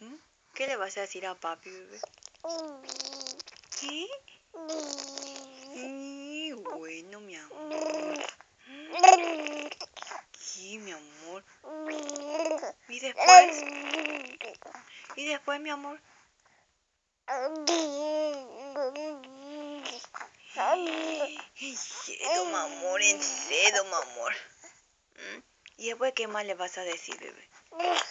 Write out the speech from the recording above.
¿Mm? ¿Qué le vas a decir a papi, bebé? ¿Qué? Bueno, mi amor. ¿Qué, mi amor? ¿Y después? ¿Y después, mi amor? En serio, mi amor, en serio, mi amor. ¿Mm? ¿Y después qué más le vas a decir, bebé? ¿Eh?